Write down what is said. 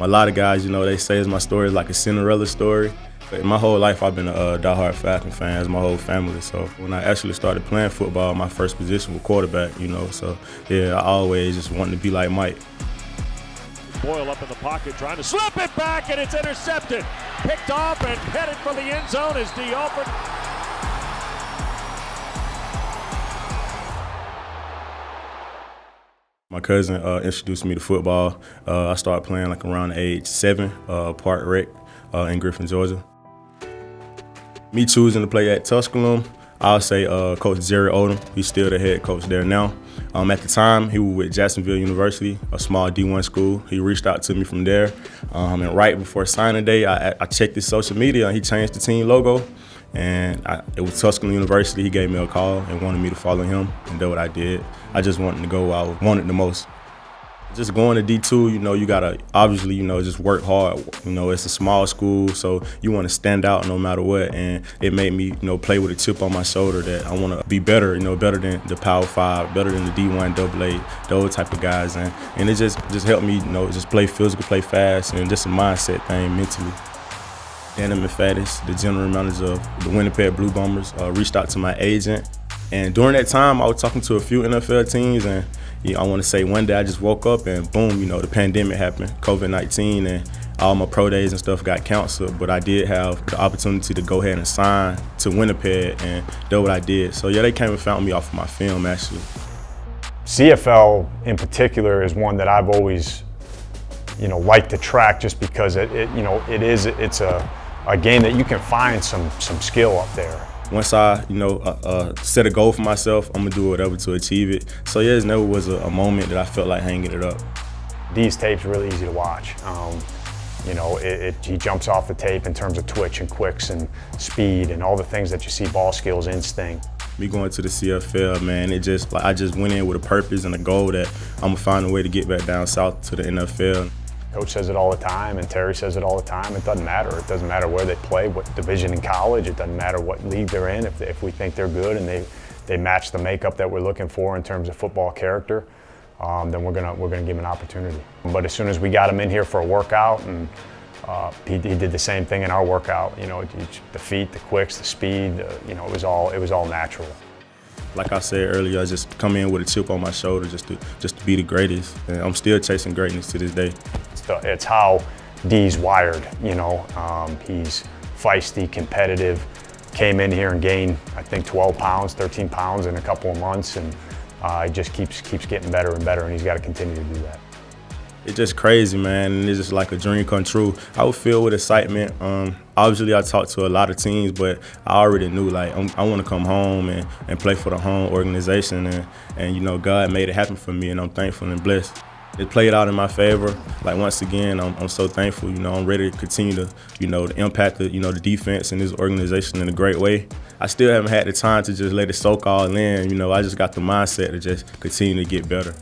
A lot of guys, you know, they say my story is like a Cinderella story. But my whole life, I've been a uh, diehard Falcon fan, as my whole family. So when I actually started playing football, my first position was quarterback, you know. So yeah, I always just wanted to be like Mike. Boyle up in the pocket, trying to slip it back, and it's intercepted. Picked off and headed for the end zone as D. My cousin uh, introduced me to football. Uh, I started playing like around age seven, uh, Park Rec uh, in Griffin, Georgia. Me choosing to play at Tusculum, I'll say uh, Coach Jerry Odom. He's still the head coach there now. Um, at the time, he was with Jacksonville University, a small D1 school. He reached out to me from there. Um, and right before signing day, I, I, checked his social media and he changed the team logo. And I, it was Tusculum University. He gave me a call and wanted me to follow him, and that's what I did. I just wanted to go where I wanted the most. Just going to D2, you know, you gotta obviously, you know, just work hard. You know, it's a small school, so you want to stand out no matter what. And it made me, you know, play with a chip on my shoulder that I want to be better, you know, better than the Power Five, better than the D1, Double A, those type of guys. And and it just just helped me, you know, just play physical, play fast, and just a mindset thing mentally. Danny McFadden, the general manager of the Winnipeg Blue Bombers, uh, reached out to my agent. And during that time, I was talking to a few NFL teams, and you know, I want to say one day I just woke up and boom, you know, the pandemic happened, COVID-19, and all my pro days and stuff got canceled. But I did have the opportunity to go ahead and sign to Winnipeg, and that's what I did. So yeah, they came and found me off of my film actually. CFL in particular is one that I've always, you know, liked to track just because it, it you know, it is, it's a a game that you can find some some skill up there. Once I, you know, uh, uh, set a goal for myself, I'm gonna do whatever to achieve it. So yeah, it never was a, a moment that I felt like hanging it up. These tapes are really easy to watch. Um, you know, it, it, he jumps off the tape in terms of twitch and quicks and speed and all the things that you see ball skills, instinct. Me going to the CFL, man, it just like I just went in with a purpose and a goal that I'm gonna find a way to get back down south to the NFL. Coach says it all the time, and Terry says it all the time. It doesn't matter. It doesn't matter where they play, what division in college. It doesn't matter what league they're in. If, if we think they're good and they, they match the makeup that we're looking for in terms of football character, um, then we're gonna we're gonna give him an opportunity. But as soon as we got him in here for a workout, and uh, he, he, did the same thing in our workout. You know, the feet, the quicks, the speed. Uh, you know, it was all it was all natural. Like I said earlier, I just come in with a chip on my shoulder just to just to be the greatest, and I'm still chasing greatness to this day it's how Dee's wired, you know. Um, he's feisty, competitive, came in here and gained, I think, 12 pounds, 13 pounds in a couple of months, and uh, he just keeps, keeps getting better and better, and he's got to continue to do that. It's just crazy, man, it's just like a dream come true. I would feel with excitement. Um, obviously, I talked to a lot of teams, but I already knew, like, I'm, i want to come home and, and play for the home organization, and, and, you know, God made it happen for me, and I'm thankful and blessed it played out in my favor. Like once again, I'm, I'm, so thankful. You know, I'm ready to continue to, you know, to impact the, you know, the defense and this organization in a great way. I still haven't had the time to just let it soak all in. You know, I just got the mindset to just continue to get better.